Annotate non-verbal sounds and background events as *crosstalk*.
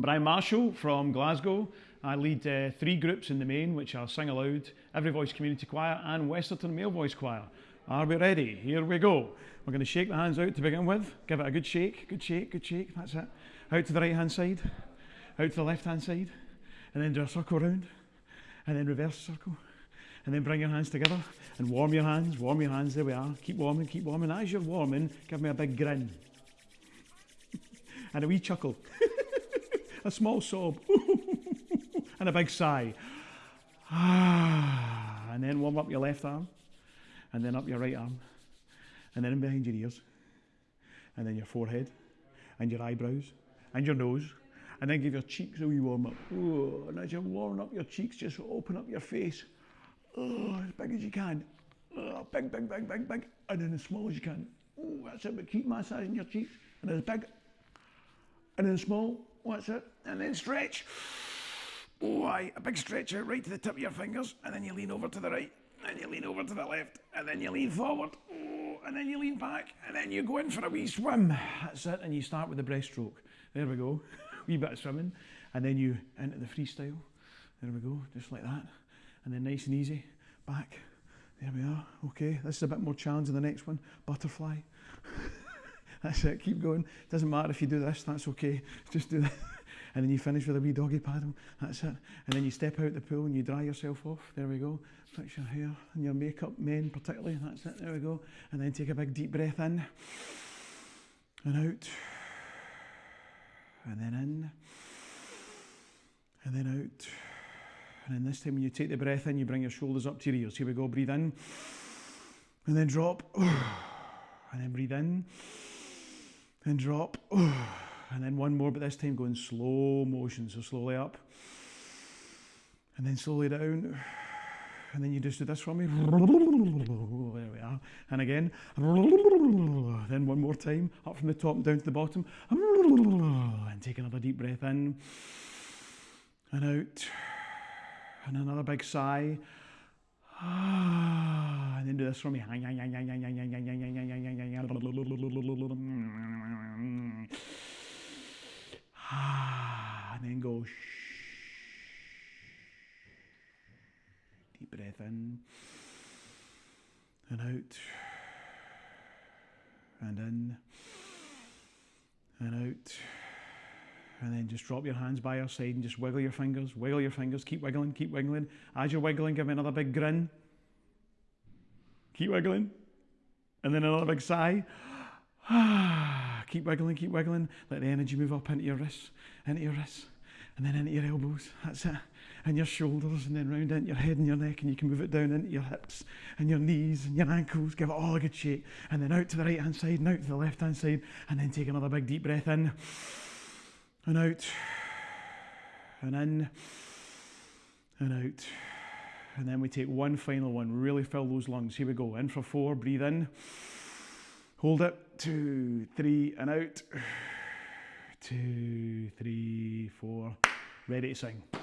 Brian Marshall from Glasgow. I lead uh, three groups in the main, which are Sing Aloud, Every Voice Community Choir, and Westerton Male Voice Choir. Are we ready? Here we go. We're going to shake the hands out to begin with. Give it a good shake, good shake, good shake. That's it. Out to the right hand side, out to the left hand side, and then do a circle round, and then reverse circle. And then bring your hands together and warm your hands, warm your hands. There we are. Keep warming, keep warming. As you're warming, give me a big grin *laughs* and a wee chuckle. *laughs* a small sob, *laughs* and a big sigh. *sighs* and then warm up your left arm, and then up your right arm, and then in behind your ears, and then your forehead, and your eyebrows, and your nose, and then give your cheeks a wee warm up. Oh, and as you warm up your cheeks, just open up your face. As big as you can. Big, big, big, big, big. And then as small as you can. Oh, that's it, but keep massaging your cheeks. And as big, and then small. What's it? And then stretch. Oh, aye, a big stretch out right to the tip of your fingers, and then you lean over to the right, and you lean over to the left, and then you lean forward, oh, and then you lean back, and then you go in for a wee swim. That's it, and you start with the breaststroke. There we go, *laughs* wee bit of swimming, and then you into the freestyle. There we go, just like that, and then nice and easy, back. There we are. Okay, this is a bit more challenging. The next one, butterfly. *laughs* *laughs* That's it, keep going. Doesn't matter if you do this, that's okay. *laughs* Just do that. *laughs* And then you finish with a wee doggy paddle. That's it. And then you step out the pool and you dry yourself off. There we go. Fix your hair and your makeup, men particularly. That's it. There we go. And then take a big deep breath in and out. And then in. And then out. And then this time when you take the breath in, you bring your shoulders up to your ears. Here we go. Breathe in. And then drop. *sighs* And then breathe in and drop. *sighs* And then one more, but this time going slow motion. So slowly up and then slowly down. *sighs* And then you just do this for me. *laughs* There we are. And again. *sighs* Then one more time. Up from the top down to the bottom. And take another deep breath in and out. And another big sigh. And then do this for me. and then go deep breath in and out and in and out. And then just drop your hands by your side and just wiggle your fingers wiggle your fingers. Keep wiggling keep wiggling. As you're wiggling give me another big grin. Keep wiggling. And then another big sigh. Ah, *sighs* keep wiggling, keep wiggling. Let the energy move up into your wrists, into your wrists, and then into your elbows. That's it. And your shoulders, and then round into your head and your neck, and you can move it down into your hips and your knees and your ankles. Give it all a good shake. And then out to the right hand side and out to the left hand side. And then take another big deep breath in and out and in and out. And then we take one final one. Really fill those lungs. Here we go. In for four. Breathe in. Hold it. Two, three, and out. Two, three, four. Ready to sing.